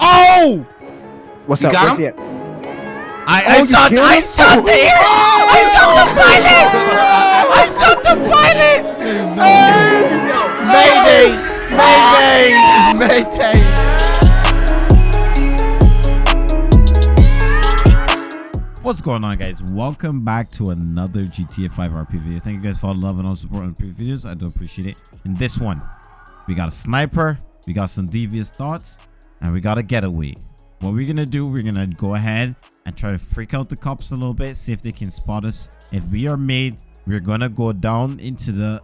Oh! What's You up? got Where's him? I, Oh, I shot killed I shot the hero! I shot the pilot! I shot the pilot! Mayday! Mayday! Mayday! What's going on guys? Welcome back to another GTA 5 RP video. Thank you guys for all the love and all the support on previous videos. I do appreciate it. In this one, we got a sniper, we got some devious thoughts, and we got a getaway. What we're gonna do, we're gonna go ahead and try to freak out the cops a little bit, see if they can spot us. If we are made, we're gonna go down into the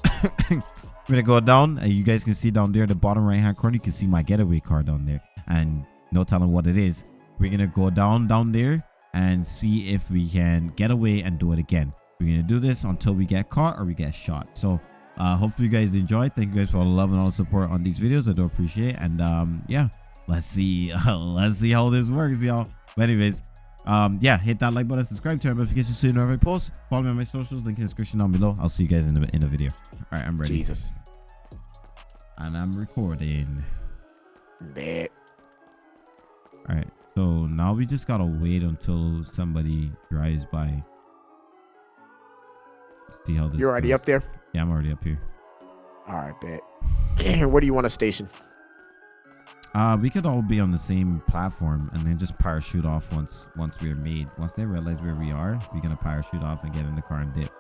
we're gonna go down. And you guys can see down there the bottom right hand corner you can see my getaway car down there. And no telling what it is. We're gonna go down down there and see if we can get away and do it again. We're gonna do this until we get caught or we get shot. So uh hopefully you guys enjoy thank you guys for all the love and all the support on these videos. I do appreciate it. And um yeah let's see let's see how this works y'all but anyways um yeah hit that like button subscribe turn on notifications so you know every post follow me on my socials link in the description down below i'll see you guys in the in the video all right i'm ready Jesus. and i'm recording Bet. all right so now we just gotta wait until somebody drives by see how this You're already goes. up there? yeah i'm already up here All right, bet. Where do you want to station? Uh we could all be on the same platform and then just parachute off once once we're made once they realize where we are we're gonna parachute off and get in the car and dip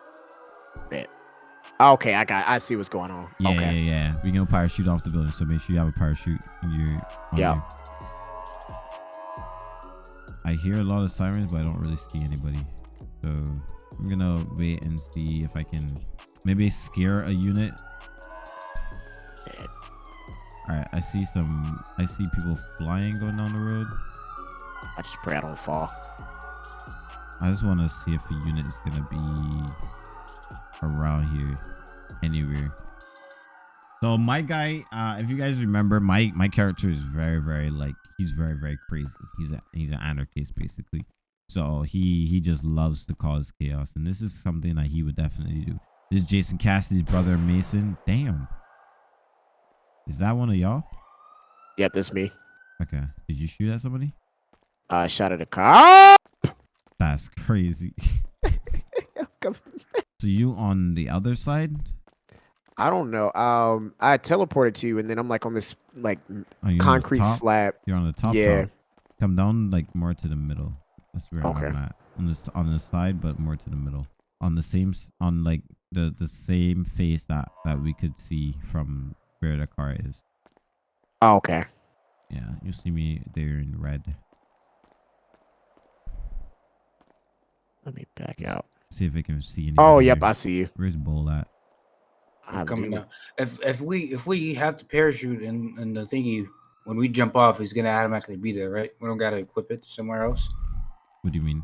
Okay, I got. I see what's going on. Yeah, okay. yeah, yeah. We're gonna parachute off the building, so make sure you have a parachute. on Yeah. you. I hear a lot of sirens, but I don't really see anybody. So I'm gonna wait and see if I can maybe scare a unit. All right, I see some. I see people flying going down the road. I just pray I don't fall. I just want to see if a unit is gonna be around here, anywhere. So my guy, uh, if you guys remember, my my character is very very like he's very very crazy. He's a he's an anarchist basically. So he he just loves to cause chaos, and this is something that he would definitely do. This is Jason Cassidy's brother Mason. Damn, is that one of y'all? Yep, that's me. Okay, did you shoot at somebody? I shot at a car. That's crazy. so you on the other side? I don't know. Um, I teleported to you, and then I'm like on this like m- on concrete slab. You're on the top. Yeah. top. Come down like more to the middle. That's where Okay. I'm at. On this on the side, but more to the middle. On the same on like the the same face that that we could see from where the car is. Oh, okay. Yeah, you see me there in red. Let me back out. See if I can see any. Oh, yep, I see you. Where's Bull at? I coming do- down. If if we if we have to parachute and and the thingy when we jump off, he's gonna automatically be there, right? We don't gotta equip it somewhere else. What do you mean?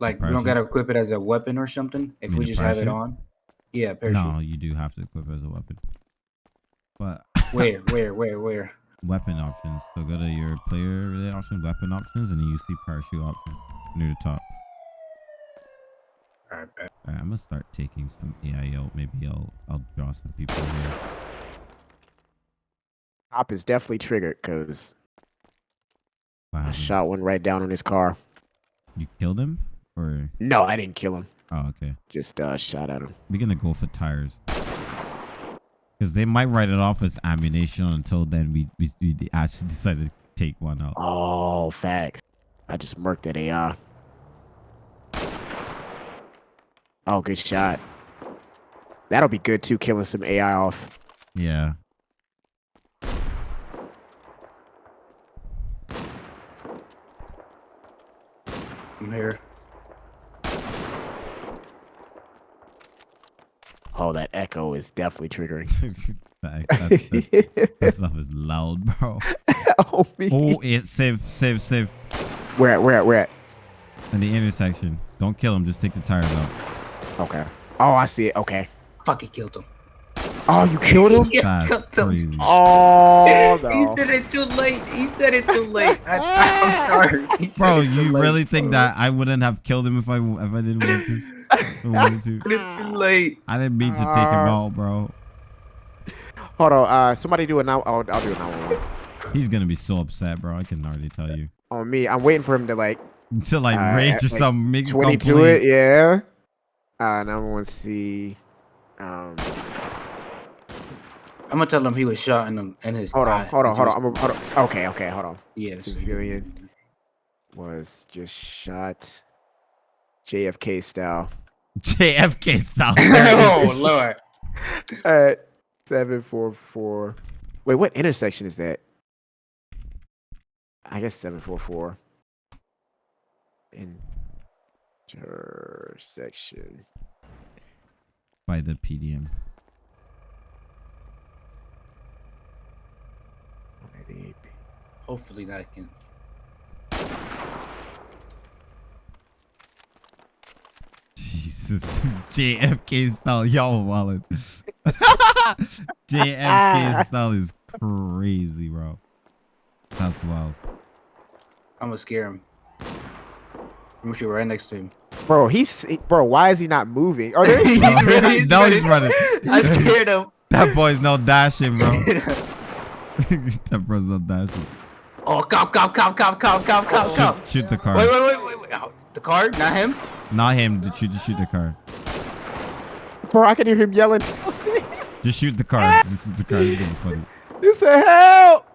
Like we don't gotta equip it as a weapon or something. If we just have it on. Yeah, parachute. No, you do have to equip it as a weapon. But Where where where where? weapon options. So go to your player related options, weapon options, and then you see parachute options near the top. All right, all right. I'm gonna start taking some AI out. Maybe I'll I'll draw some people here. Top is definitely triggered because Wow. I shot one right down on his car. You killed him? Or No, I didn't kill him. oh okay. Just uh, shot at him. We're gonna go for tires. Cause they might write it off as ammunition until then we we, we actually decided to take one out. Oh, facts. I just murked that AI. Oh, good shot. That'll be good too, killing some AI off. Yeah. I'm here. Oh, that echo is definitely triggering. that, that, that, that stuff is loud, bro. oh, me. Oh, it save, save, save. Where at? Where at? Where at? In the intersection. Don't kill him. Just take the tires out. Okay. Oh, I see it. Okay. Fucking killed him. Oh, you killed him? yeah, That's killed him. crazy. Oh, He said it too late. He said it too late. I, I'm sorry. He Bro, it too you late. really think that I wouldn't have killed him if I if I didn't want to? I. It's too late. I didn't mean to take him out, bro. Hold on. Uh, somebody do a now. I'll, I'll do a 911. He's gonna be so upset, bro. I can already tell you. On me, I'm waiting for him to like To like Uh, rage or like something, make a 20 to it. Yeah. Uh, now I want to see. Um, I'm gonna tell him he was shot in, the, in his. hold on, thigh. hold on, hold on. I'm a, hold on. Okay, okay, hold on. Yeah. so- Civilian. Was just shot. JFK style. JFK style. oh lord. At seven four four. Wait, what intersection is that? I guess seven four four. Intersection. By the PDM. Hopefully that can. Jesus. JFK style. Y'all wallet. JFK ah. style is crazy, bro. That's wild. I'm gonna scare him. I'm gonna shoot right next to him. Bro, he's bro. Why is he not moving? Oh, there he No, ready, now he's he's running. I scared him. That boy's no dashing, bro. that bro's no dashing. oh, cop, cop, cop, cop, cop, cop, cop, cop. Shoot, shoot the car. Wait, wait, wait, wait, wait. Oh, the card, not him. Not him. Just shoot, just shoot the car. Bro, I can hear him yelling. Just shoot the car. Just shoot the car. It's gonna be you said help,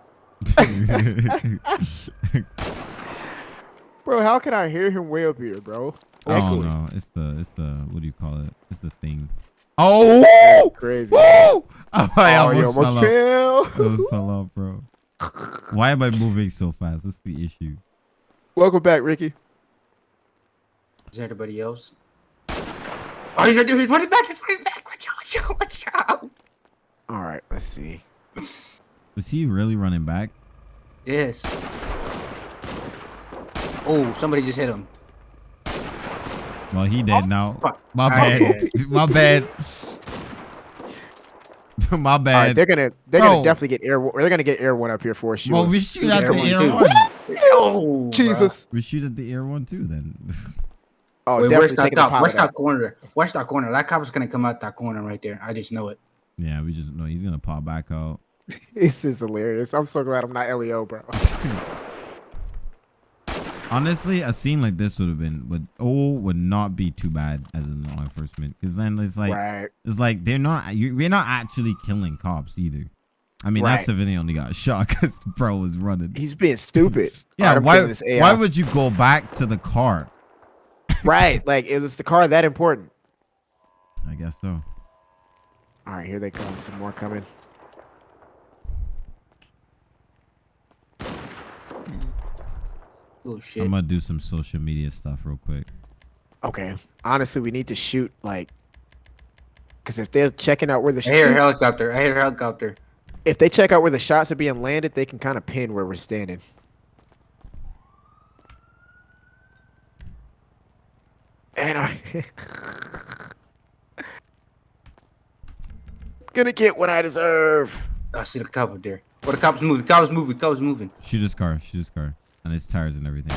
bro. How can I hear him way up here, bro? oh Echoing. no, it's the it's the what do you call it? It's the thing. Oh! Crazy. Woo! Oh, I oh, almost, you almost fell off. fell. I almost fell off, bro. Why am I moving so fast? That's the issue. Welcome back, Ricky. Is there anybody else? Oh, he's, gonna do. he's running back. He's running back. Watch out, watch out, watch out. All right, let's see. Was he really running back? Yes. Oh, somebody just hit him. Well, he did now. fuck. My bad. My bad. My All right, bad. they're gonna they're Bro. gonna definitely get air. They're gonna get air one up here for sure. well, we shoot at the air dude. one. Oh, Jesus. We shoot at the air one too. Then. Oh, Wait, definitely where's that taking the cop? pilot Where's that corner? Watch that corner. That cop is gonna come out that corner right there. I just know it. yeah, we just know he's gonna pop back out. This is hilarious. I'm so glad I'm not Leo, bro. Honestly, a scene like this would have been would oh would not be too bad as an law enforcement because then it's like right. it's like they're not you, we're not actually killing cops either. I mean Right. that civilian only got shot because the bro was running. He's being stupid. yeah, Alright, why killing this AI. why would you go back to the car? Right? Like it was the car that important. I guess so. All right, here they come. Some more coming. Oh shit. I'm gonna do some social media stuff real quick. Okay. Honestly, we need to shoot like, because if they're checking out where the I hear a helicopter. I hear a helicopter. if they check out where the shots are being landed, they can kind of pin where we're standing. And I gonna get what I deserve. I see the cop up there. Oh, the cop's moving. The cop's moving. The cop's moving. Shoot his car, shoot his car, and his tires and everything.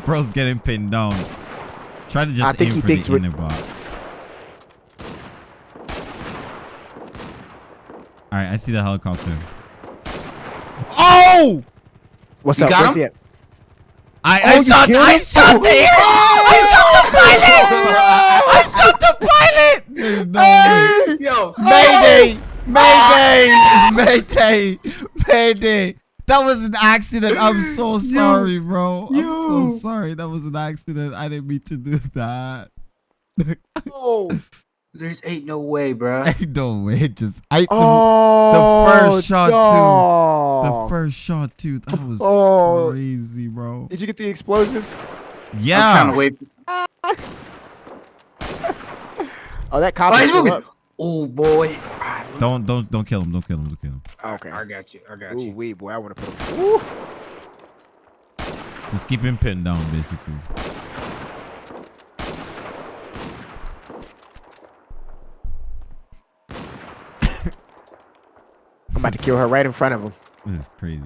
Bro's getting pinned down. Try to just I think aim he for thinks the inner bot. All right, I see the helicopter. Oh! What's You up? got Where's him? I, Oh, I shot. I shot the air. I shot the pilot. I shot the pilot. No way. Yo. Mayday! Mayday! Mayday! Mayday! That was an accident. I'm so sorry, bro. I'm so sorry. That was an accident. I didn't mean to do that. Oh, There's ain't no way, bro. Ain't no way. It Just I oh, first shot, too. the first shot too. That was Oh. crazy, bro. Did you get the explosion? I'm Yeah. trying to wait. Oh, that cop Oh, is he's up. Oh boy. Don't don't don't kill him. Don't kill him. Don't kill him. Okay. I got you. I got Ooh, you. wee, boy, I want to put him. Ooh. Just keep him pinned down, basically. About to kill her right in front of him. This is crazy.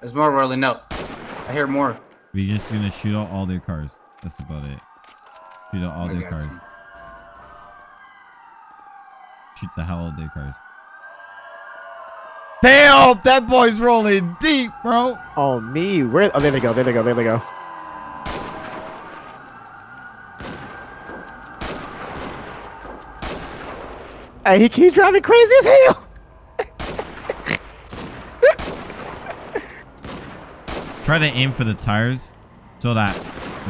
There's more rolling up. I hear more. We're just gonna shoot out all their cars. That's about it. Shoot at all I their cars. you. Shoot the hell out of their cars. Damn, that boy's rolling deep, bro. Oh me, where? Oh, there they go. There they go. There they go. Hey, he keeps driving crazy as hell. Try to aim for the tires so that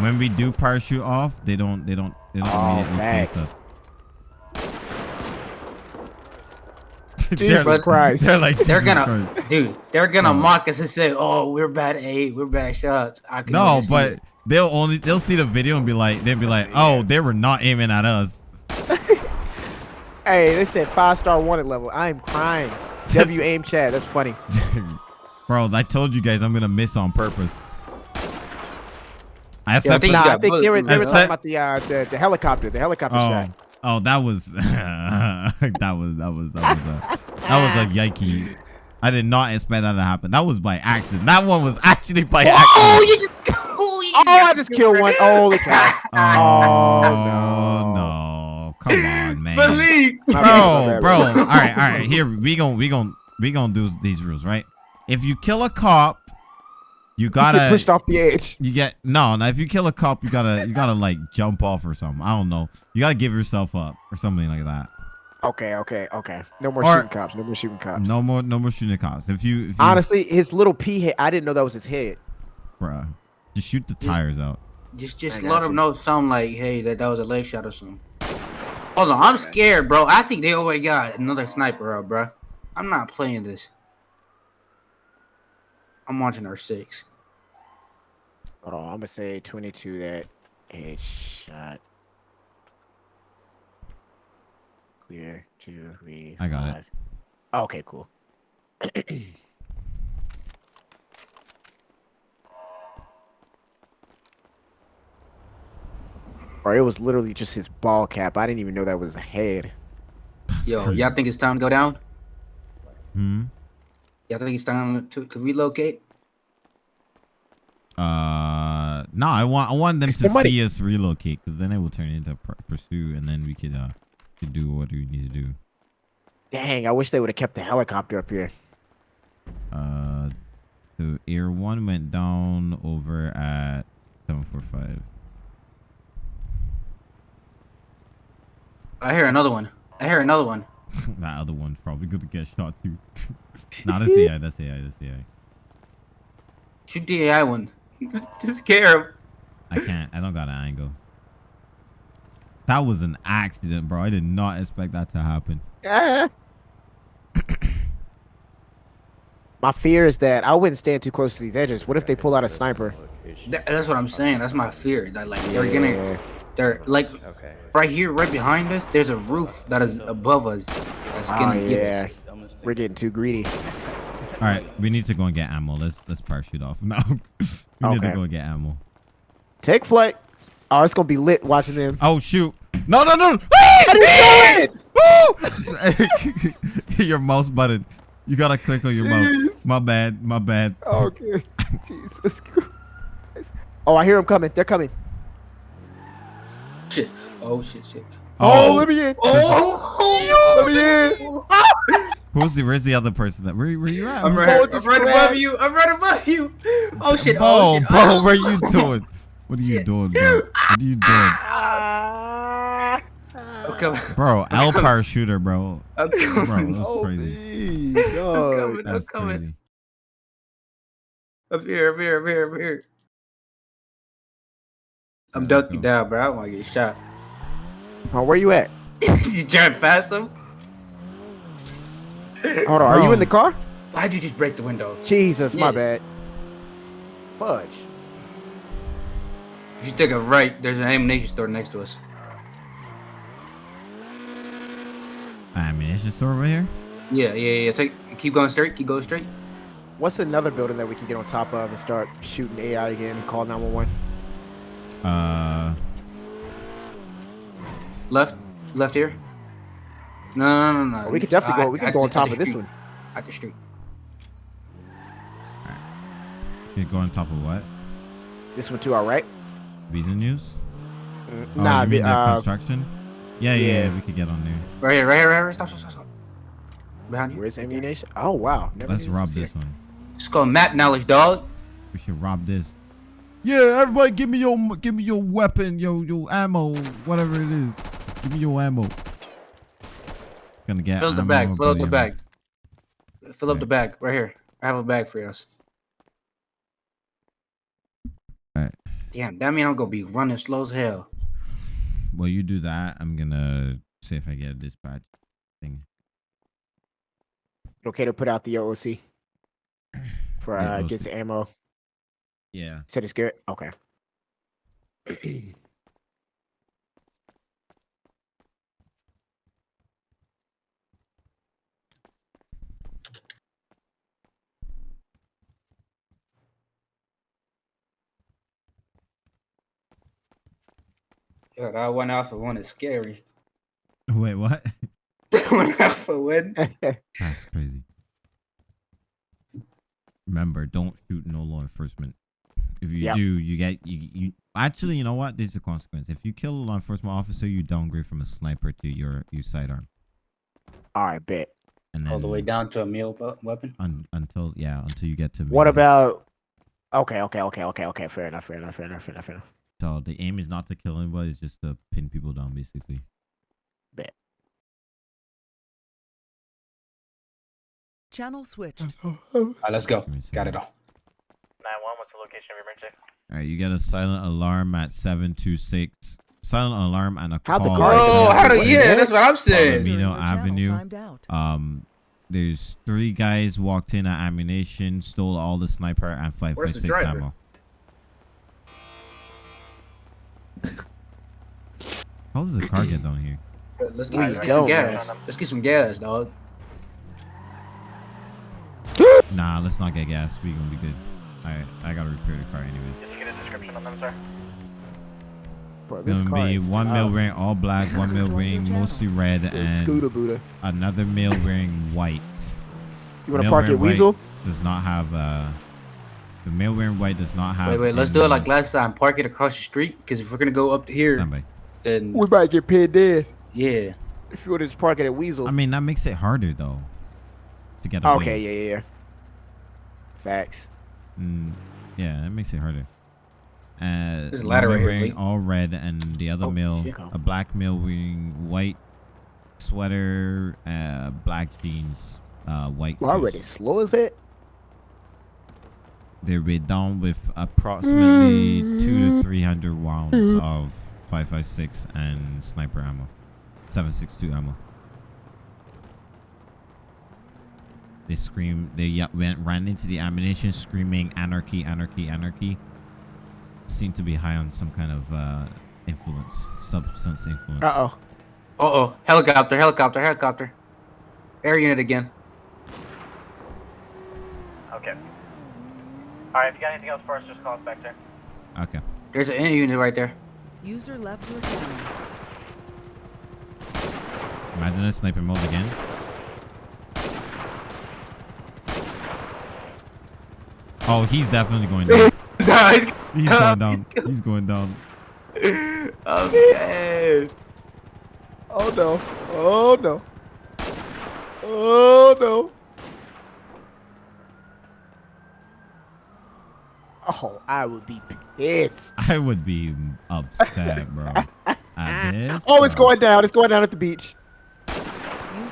when we do parachute off, they don't, they don't, they don't Oh, immediately chase facts. us. Jesus They're- Christ. They're like, They're gonna, Christ. dude. They're gonna No. mock us and say, "Oh, we're bad eight, we're bad shots." I can No, but they'll only they'll see the video and be like, they'll be like, oh, they were not aiming at us. Hey, they said five star wanted level. I am crying. W aim chat. That's funny. Bro, I told you guys I'm gonna miss on purpose. I Yeah, I think Nah, I think they were they were talking about the uh the, the helicopter, the helicopter oh, shot. oh, that was that was that was that was a, that was a yikey. I did not expect that to happen. That was by accident. That one was actually by Oh, accident. Oh, you just, oh, you Oh, I just killed one. Holy cow. Oh, no. no. Come on, man. Malik. My bad, my bro, bad, bro. my All bad. right, all right. Here we gon' we gon' we gon' do these rules, right? If you kill a cop, you You gotta get pushed off the edge. You get no. Now, if you kill a cop, you gotta you gotta like jump off or something. I don't know. You gotta give yourself up or something like that. Okay, okay, okay. No more Or- shooting cops. No more shooting cops. No more no more shooting cops. If you, if you Honestly, his little pea head. I didn't know that was his head. bruh, just shoot the Just- tires out. Just, just let got them know something like, "Hey, that that was a leg shot or something." Hold on, I'm scared, bro. I think they already got another sniper up, bro. I'm not playing this. I'm watching our six. Hold on, I'm gonna say 22 that headshot. Clear, two, three, I got it. five. Okay, cool. Or it was literally just his ball cap. I didn't even know that was a head. That's Yo, y'all think it's time to go down? Hmm. Y'all think it's time to, to relocate? Uh, no. I want I want them Is to somebody- see us relocate because then it will turn into pr- pursuit and then we could uh could do what we need to do. Dang, I wish they would have kept the helicopter up here. Uh, so Air One went down over at seven four five. I hear another one. I hear another one. that other one's probably gonna get shot too. nah, that's AI. That's AI. That's AI. Shoot the AI one. Just scare him. I can't. I don't got an angle. That was an accident, bro. I did not expect that to happen. My fear is that I wouldn't stand too close to these edges. What if they pull out a sniper? That- that's what I'm saying. That's my fear. That like they're gonna, Yeah. they're like Okay. right here, right behind us. There's a roof that is above us. That's Oh gonna get yeah, us. we're getting too greedy. All right, we need to go and get ammo. Let's let's parachute off now. we need to go and get ammo. Take flight. Oh, it's gonna be lit watching them. Oh shoot! No no no! your mouse button. You gotta click on your mouse. My bad. My bad. Okay. Jesus Christ. Oh, I hear them coming. They're coming. Shit. Oh shit, shit. Oh, let me in. Oh, Let me in. Who's the? Where's the other person? That where where you at? I'm right, Oh, I'm just right above you. I'm right above you. Oh shit. Bro, Oh shit. bro, Ah. what are you doing? What are you doing, bro? What are you doing. I'm coming. bro? L parachuter, bro. I'm Bro, coming. that's Oh, crazy. please, God. coming. I'm coming. crazy. Up here, up here, up here, up here. I'm Yeah, ducking down, bro. I don't want to get shot. Oh, where you at? you trying to pass him? Hold on. Are you in the car? Why'd you just break the window? Jesus, my bad. Fudge. If you take a right, there's an ammunition store next to us. Ammunition store over here. Yeah, yeah, yeah. Take, keep going straight. Keep going straight. What's another building that we can get on top of and start shooting AI again and call 911? Uh, Left, left here. No, no, no, no. no. we could definitely go. At- We can at go on top of this one. At the street. you go on top of what? This one to our right. Visa news. Mm, Oh, nah, you the, mean the uh, construction? Yeah, yeah, yeah. yeah, we could get on there. Right here, right here, right here. Stop, stop, stop, stop. Behind you. where's ammunition? Oh wow. Never Let's rob was here. this one. It's called map knowledge, dog. We should rob this. Yeah, everybody, give me your give me your weapon, your your ammo, whatever it is. Give me your ammo. Gonna get Fill up the ammo bag. Fill up the ammo. bag. Fill up the bag right here. I have a bag for us. Alright. Damn, that mean I'm gonna be running slow as hell. Well, you do that. I'm gonna see if I get a dispatch thing. Okay to put out the OOC for Yeah, uh, OOC. get some ammo. Yeah. Said it's good. Okay. Yeah, that one alpha one is scary. Wait, what? That one alpha one. That's crazy. Remember, don't shoot no law enforcement. If you Yep. do, you get you, you. Actually, you know what? This is the consequence. If you kill a law enforcement officer, you downgrade from a sniper to your your sidearm, All right, bet. and then All the way down to a meal weapon. un, until yeah, until you get to. What medium. about? Okay, okay, okay, okay, okay. Fair enough. Fair enough. Fair enough. Fair enough. Fair enough. So the aim is not to kill anybody; it's just to pin people down, basically. Bit. Channel switched. All right, let's go. Give me a Got it all. 9-1, what's the location of your emergency? All right, you get a silent alarm at seven two six. Silent alarm and a How'd the call. car at get Oh, how do yeah? That's what I'm saying. User Amino Avenue. Um, there's three guys walked in at ammunition, stole all the sniper and five Where's five the driver? ammo. How did the car get down here? Let's get, let's get some gas. Let's get some gas, dog. Nah, let's not get gas. We gonna be good. Alright, I gotta repair the car anyways. Did you get a description on them, sir? Bro, this Gonna car be is one male tough. wearing all black, one male wearing mostly red, The Scooter Buddha. another male wearing white. You want to Male park wearing at white Weazel? Does not have uh the male wearing white does not have Wait, wait. Let's do it like last time. Park it across the street. Because if we're gonna go up here, Stand then We might get paid dead yeah. if you want to just park it at Weazel. I mean that makes it harder though. To get away. okay, yeah, yeah, yeah. Facts. Mm, yeah, that makes it harder. Uh, There's a ladder right wearing Lee. all red, and the other Oh, male, a black male wearing white sweater, uh, black jeans, uh, white. Well, already shoes. slow as it. They'll be down with approximately two to three hundred rounds of five five six and sniper ammo, seven six two ammo. They scream. They ye- went ran into the ammunition, screaming "Anarchy! Anarchy! Anarchy!" Seem to be high on some kind of uh, influence, substance influence. Uh oh. Uh oh. Helicopter. Helicopter. Helicopter. Air unit again. Okay. Alright, if you got anything else for us, just call us back, sir. Okay. There's an air unit right there. User left your channel. Imagine a sniper mode again. Oh, he's definitely going down. Nah, he's- He's going down. He's going down. I'm dead. Oh no. Oh no. Oh no. Oh, I would be pissed. I would be upset, bro. At this, Oh, it's bro. going down. It's going down at the beach. User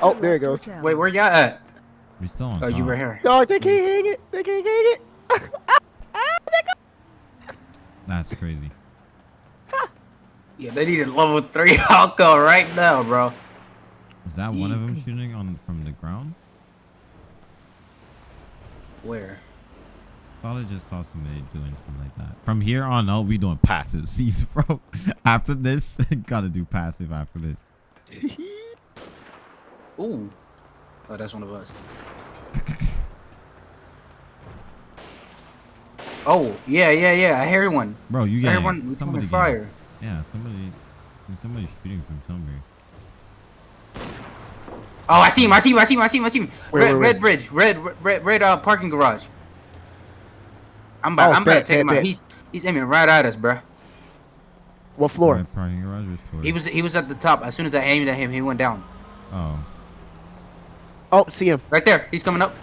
Oh, there left it goes. Wait, where y'all at? We're still on Oh, you were here. No, they can't hang it. They can't hang it. That's crazy. Yeah, they need a level three alcohol right now, bro. Is that one of them shooting on from the ground? Where? Thought I just saw somebody doing something like that. From here on out, we doing passive. Cease, bro. after this, gotta do passive after this. Ooh. Oh, that's one of us. oh, yeah, yeah, yeah. I hear one. Bro, you I hear one. We somebody fire. Yeah, somebody, somebody shooting from somewhere. Oh, I see him. I see him. I see him. I see him. I see him. Where, red, where, red where? bridge. Red, red, red, uh, parking garage. I'm about, Oh, I'm about to take him bet, out. bet. He's, he's aiming right at us, bro. What floor? Right, parking garage or floor? He was he was at the top. As soon as I aimed at him, he went down. Oh. Oh, see him. Right there. He's coming up.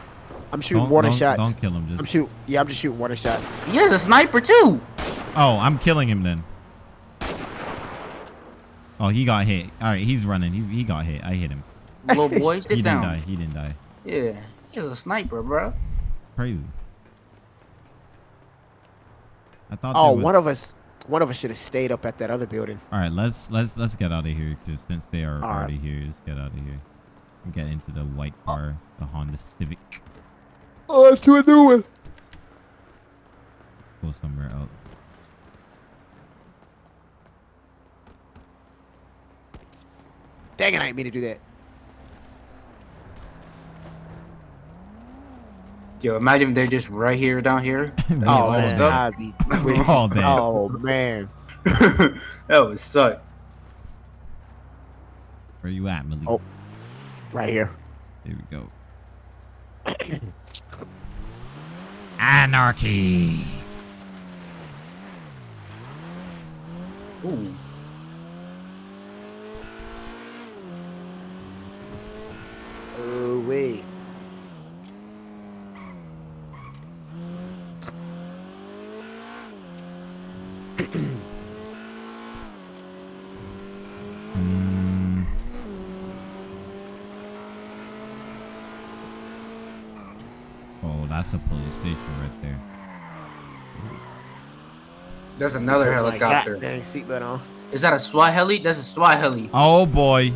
I'm shooting Don't, warning don't, shots. don't kill him. I'm Just. shoot. Yeah, I'm just shooting warning shots. He has a sniper too. Oh, I'm killing him then. Oh, he got hit. All right, he's running. He's he got hit. I hit him. Little boy, sit he didn't down. die. He didn't die. Yeah, he's a sniper, bro. Crazy. I thought. Oh, there was- one of us, one of us should have stayed up at that other building. All right, let's let's let's get out of here. Cause since they are All right. already here, let's get out of here. And get into the white car, the Honda Civic. Oh, that's what I'm doing. Go somewhere else. Dang it, I didn't mean to do that. Yo, imagine if they're just right here, down here. Oh, oh, oh man, up. I'd be We're all dead. Oh man, that would suck. Where you at, Malik? Oh. right here. Here we go. Anarchy. Ooh. Oh wait. Mm. Oh, that's a police station right there. There's another Put my helicopter. goddamn seatbelt on. Is that a SWAT heli? That's a SWAT heli. Oh boy.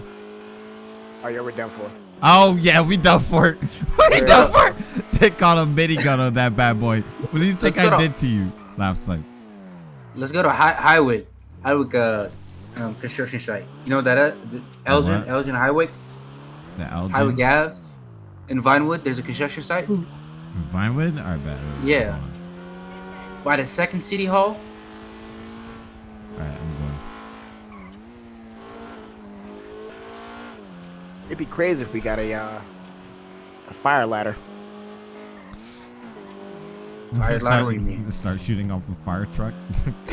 Oh yeah, we're done for. Oh yeah, we done for it. we Yeah. done for it. They caught a minigun on that bad boy. What do you think Let's I did to you? Last time. Let's go to Hi- Highway. Highway uh, um, construction site. You know that that is? The Elgin. Elgin Highway, The Elgin. Highway Gas, in Vinewood. There's a construction site Vinewood? Alright, bad. Yeah. By the second city hall. Alright, I'm going. It'd be crazy if we got a uh, a fire ladder. Fire Start- ladder, you mean? Start shooting off a fire truck.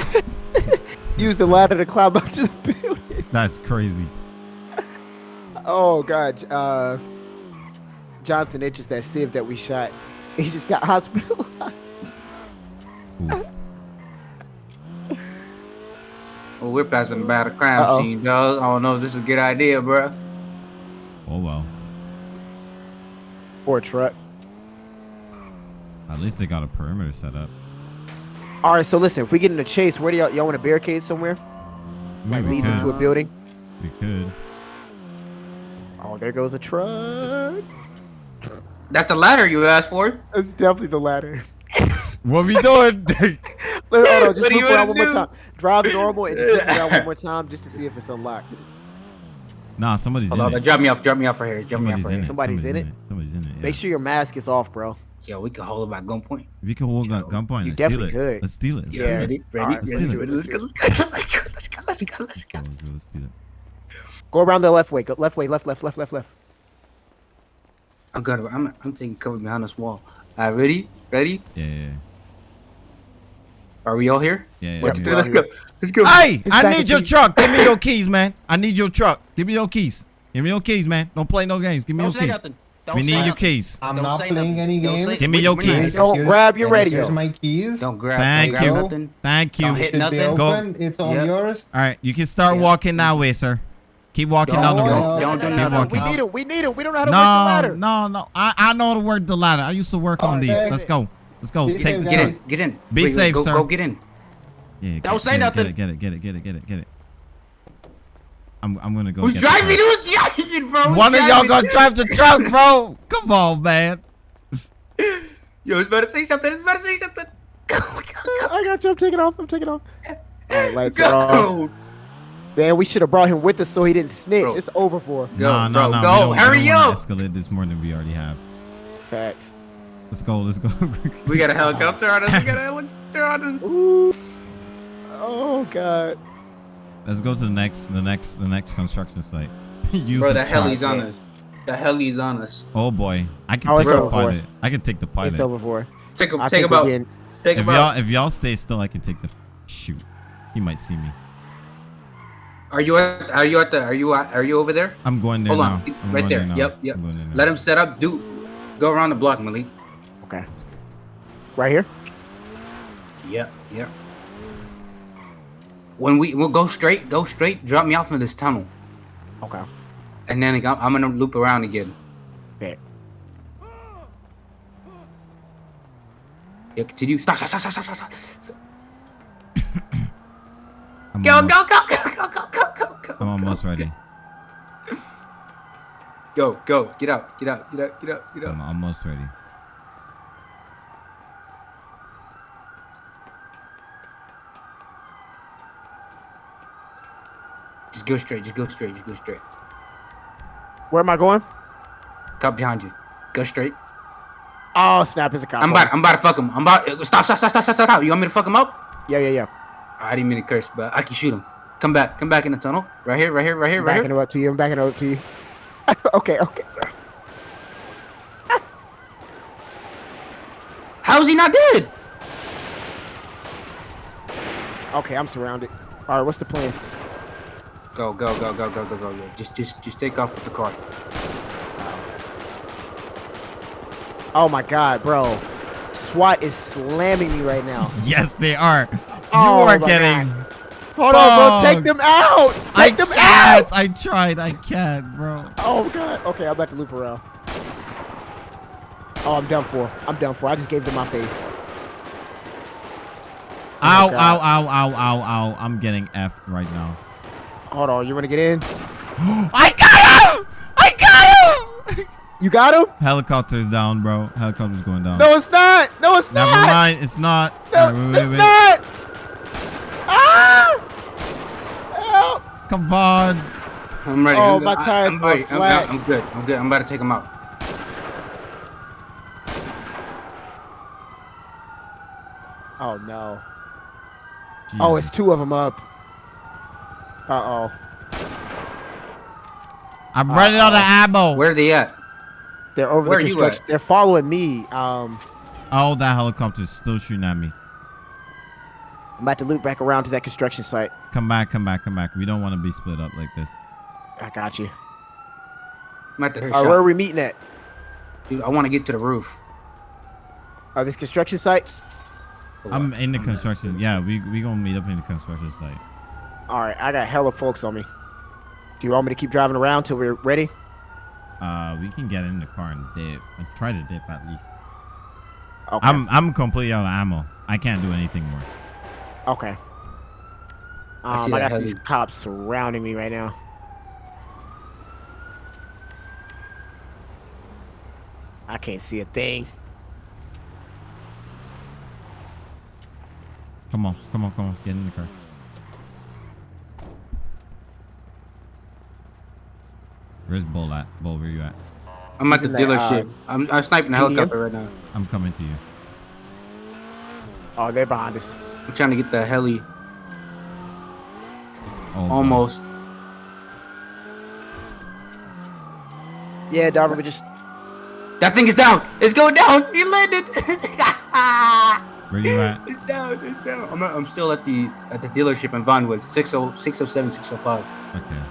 Use the ladder to climb up to the building. That's crazy. Oh god, uh, Jonathan it's just that sieve that we shot. He just got hospitalized. Oof. Well, we're passing about a crime Uh-oh. scene, dog. I don't know if this is a good idea, bro. Oh well. Poor truck. At least they got a perimeter set up. All right, so listen, if we get in a chase, where do y'all y'all want to barricade somewhere? Like Maybe we lead them to a building? We could. Oh, there goes a truck. That's the ladder you asked for. It's definitely the ladder. What we doing? Let, hold on, just What loop around wanna one more time. Drive normal and just loop around one more time just to see if it's unlocked. nah, somebody's Hold in on, it. drop me off. Drop me off right here. Drop me off Somebody's right here. it. Somebody's in it? Somebody's in it. Make sure your mask is off, bro. Yo, we can hold it by gunpoint. We you can hold that gunpoint, You let's definitely steal it. could. Let's steal it. Let's Yeah. steal it. Ready? Ready? Alright, let's do it, Let's go. Let's go. Let's go. Let's go. Let's go. Let's go. Let's go, let's steal it. Go around the left way. Go left way, left, left, left, left, left. I'm good. I'm, I'm taking cover behind this wall. All right, ready? Ready? Yeah, yeah, Are we all here? yeah. yeah, Let's yeah. do. Let's go. Let's go. Hey, His I need your in- truck. Give me your keys, man. I need your truck. Give me your keys. Give me your keys, man. Don't play no games. Give me Don't your say keys. nothing. Don't We say need your keys. I'm Don't not playing nothing. any games. Give me your keys. Don't Here's- grab your radio. Here's my keys. Don't grab. Thank don't grab you. Nothing. Thank you. Don't hit nothing. Go. It's all Yep. yours. All right, you can start Yeah. walking that way, eh, sir. Keep walking Don't- down the don't- road. don't Keep nothing. walking. We need him. We need him. We don't know how to work the ladder. no, no. I, I know how to work the ladder. I used to work on oh, these. Okay. Let's go. Let's go. Be Take safe, the Get in. Get in. Be Wait, wait, safe, go, sir. Go get in. Yeah, Don't say get nothing. Get it, get it, get it, get it, get it, get it. I'm, I'm gonna go. Who's get the driving? truck. Who's driving, bro? Who's One of y'all gonna drive the truck, bro. Come on, man. Yo, it's better say something. It's better say something. Go, go, I got you. I'm taking off. I'm taking off. All right, let's go. go. Man, we should have brought him with us so he didn't snitch. Bro. It's over for. Go, no, no, bro, no. go. We Hurry we up. Escalate this more than we already have. Facts. Let's go. Let's go. We got a helicopter on us. We got a helicopter on us. Ooh. Oh God. Let's go to the next, the next, the next construction site. Use Bro, the the heli's on us. The heli's on us. Oh boy, I can Oh, take the pilot. us. I can take the pilot. It's over for. Take him. I Take think him we're out. Take If him y'all, out. if y'all stay still, I can take the shoot. He might see me. Are you at? Are you at the? Are you? At, are you over there? I'm going there Hold now. on, I'm right going there. Yep, yep. I'm going there now. Let him set up. Do go around the block, Malik. Okay. Right here. Yep, yep. When we we'll go straight, go straight. Drop me off in this tunnel, Okay. and then I'm, I'm gonna loop around again. Okay. Yeah, continue. Stop, stop, stop, stop, stop, stop. Stop. I'm Go, go, go, go, go, go, go, go, go. I'm almost go, ready. Go, go, get out, get out, get out, get out, get out. I'm almost ready. Just go straight, just go straight, just go straight. Where am I going? Cop behind you. Go straight. Oh snap! It's a cop. I'm about, I'm about to fuck him. I'm about. Stop, stop, stop, stop, stop, stop. You want me to fuck him up? Yeah, yeah, yeah. I didn't mean to curse, but I can shoot him. Come back, come back in the tunnel. Right here, right here, right here, I'm right backing here. it up to you. I'm backing it up to you. okay, okay. How's he not dead? Okay, I'm surrounded. All right, what's the plan? Go, go, go, go, go, go, go, go. Just, just, just take off with the car. Oh my god, bro. SWAT is slamming me right now. Yes, they are. You Oh are my getting. Hold on, bro. Take them out. I Take them can't. out. I tried. I can't, bro. Oh god. Okay, I'm about to loop around. Oh, I'm done for. I'm done for. I just gave them my face. Oh ow, God. ow, ow, ow, ow, ow. I'm getting effed right now. Hold on. You want to get in? I got him! I got him! You got him? Helicopter's down, bro. Helicopter's going down. No, it's not. No, it's Never not. mind. It's not. No, wait, wait, it's wait. not. Ah! Help! Come on. I'm ready. Oh, I'm, my tires I'm are ready. I'm, flat. I'm good. I'm good. I'm about to take him out. Oh no. Oh, it's two of them up. Uh oh. I'm running out of ammo. Where are they at? They're over Where the are construction. They're following me. Um, Oh, that helicopter's still shooting at me. I'm about to loop back around to that construction site. Come back, come back, come back. We don't want to be split up like this. I got you. I'm at the All right, where are we meeting at? Dude, I want to get to the roof. Uh, this construction site. I'm in the construction. Yeah, we we gonna meet up in the construction site. All right, I got hella folks on me. Do you want me to keep driving around till we're ready? Uh, we can get in the car and dip. And try to dip at least. Okay. I'm I'm completely out of ammo. I can't do anything more. Okay. I Um, see I, that got these cops surrounding me right now. I can't see a thing. Come on, come on, come on. Get in the car. Where's Bull at? Bull, where you at? I'm at He's the in that, dealership. uh, I'm, I'm sniping the medium? helicopter right now. I'm coming to you. Oh, they're behind us. I'm trying to get the heli. Oh, God. Almost. Yeah, Darby, we just That thing is down. It's going down. He landed. Where you at? it's down. It's down. I'm, I'm still at the at the dealership in Vinewood. oh, 60, 607, 605. Okay.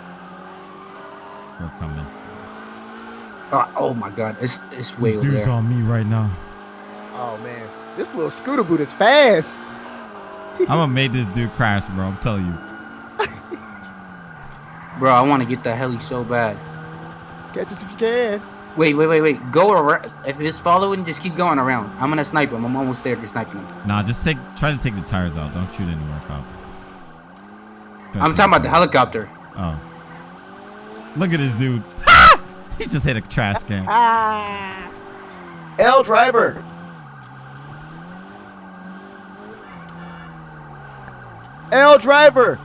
We're coming. Oh, oh my god. It's it's way over Dude's there. on me right now. Oh man, this little scooter boot is fast. I'm gonna make this dude crash, bro. I'm telling you. Bro, I want to get the heli so bad. Catch it if you can. Wait, wait, wait, wait. Go around. If it's following, just keep going around. I'm gonna snipe him. I'm almost there to sniping him. Nah, just take. Try to take the tires out. Don't shoot anywhere, pal. Try to I'm talking about the helicopter. Oh. Look at this dude. he just hit a trash can. Ah. L driver. L driver.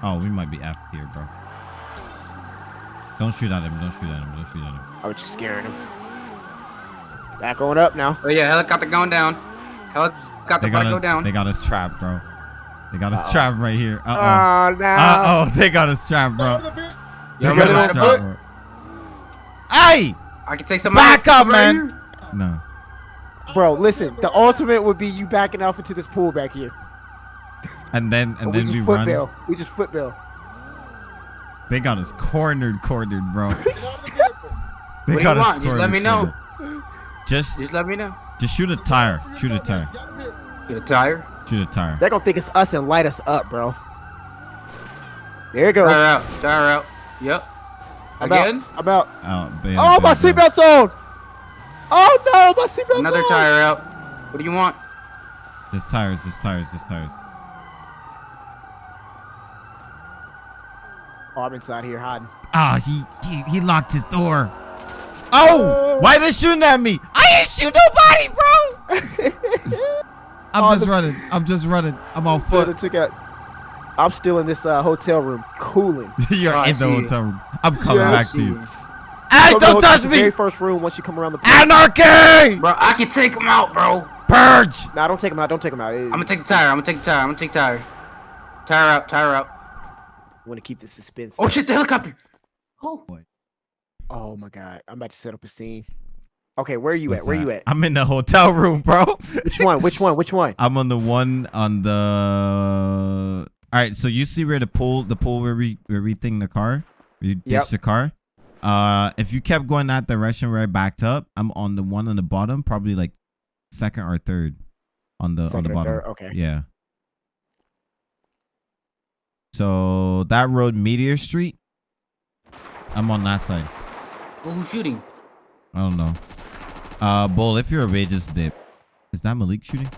Oh, we might be effed here, bro. Don't shoot at him. Don't shoot at him. Don't shoot at him. I was just scaring him. Back on up now. Oh yeah, helicopter going down. Helicopter They about got to go down. They got us trapped, bro. They got us Uh-oh. trapped right here. Uh Oh, no. oh. Uh oh. They got us trapped, bro. They Yo, got I'm ready us to trapped, put- bro. Ah! Why? I can take some Back up, I'm right man. No. Bro, listen. The ultimate would be you backing off into this pool back here. And then and And we then just we foot run. bill. We just foot bill. They got us cornered, cornered, bro. they What do you got us want? Just let me know. cornered. Just Just let me know. just shoot a tire. Shoot a tire. Get a tire. Shoot a tire. They're gonna think it's us and light us up, bro. There it goes. Tire out. Tire out. Yep. I'm Again. out. I'm out. Oh, bail, Oh, my bail, bail. seatbelt's on. Oh no, my seatbelt's Another on. tire out. What do you want? Just tires, just tires, just tires. Oh, I'm inside here hiding. Ah, he, he he locked his door. Oh, why they shooting at me? I ain't shoot nobody, bro. I'm Oh, just the- running. I'm just running. I'm on But foot. took out. I'm still in this uh, hotel room, cooling. You're Oh, I in the see you. hotel room. I'm coming Yeah, back to you. you. Hey, don't the- touch the Very first room once you come around the. pool. Anarchy! Bro, I can take him out, bro. Purge! Nah, don't take him out. Don't take him out. I'm gonna take the tire. I'm gonna take the tire. I'm gonna take the tire. Tire out. Tire out. want to keep the suspense. Oh shit! The helicopter. Oh. Oh my god, I'm about to set up a scene. Okay, where are you What's at? Where that? you at? I'm in the hotel room, bro. Which one? Which one? Which one? I'm on the one on the. All right, so you see where the pool, the pool where we where we thing the car, we ditched Yep. the car. Uh, if you kept going that direction where I backed up, I'm on the one on the bottom, probably like second or third on the on the bottom. third? Okay. Yeah. So that road, Meteor Street. I'm on that side. Oh, who's shooting? I don't know. Uh, Bull, if you're away, just dip. Is that Malik shooting?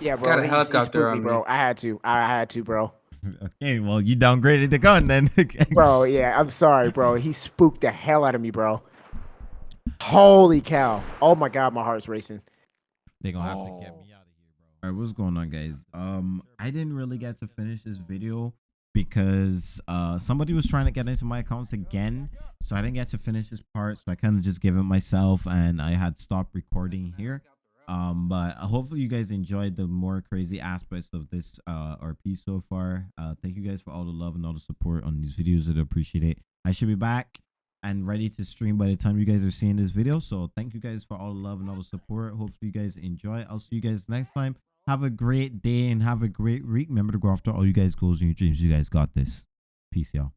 Yeah, bro. Got a he- he helicopter on me, me. bro. I had to. I had to, bro. Okay, well, you downgraded the gun then. Bro, yeah, I'm sorry, bro. He spooked the hell out of me, bro. Holy cow. Oh my god, my heart's racing. They're gonna have to get Oh. me out of here, bro. Alright, what's going on, guys? Um, I didn't really get to finish this video because uh somebody was trying to get into my accounts again, so I didn't get to finish this part. So I kind of just gave it myself, and I had stopped recording here. Um, but hopefully you guys enjoyed the more crazy aspects of this uh RP so far. Uh, thank you guys for all the love and all the support on these videos. I appreciate it. I should be back and ready to stream by the time you guys are seeing this video. So thank you guys for all the love and all the support. Hopefully you guys enjoy. I'll see you guys next time. Have a great day and have a great week. Remember to go after all you guys goals and your dreams. You guys got this. Peace, y'all.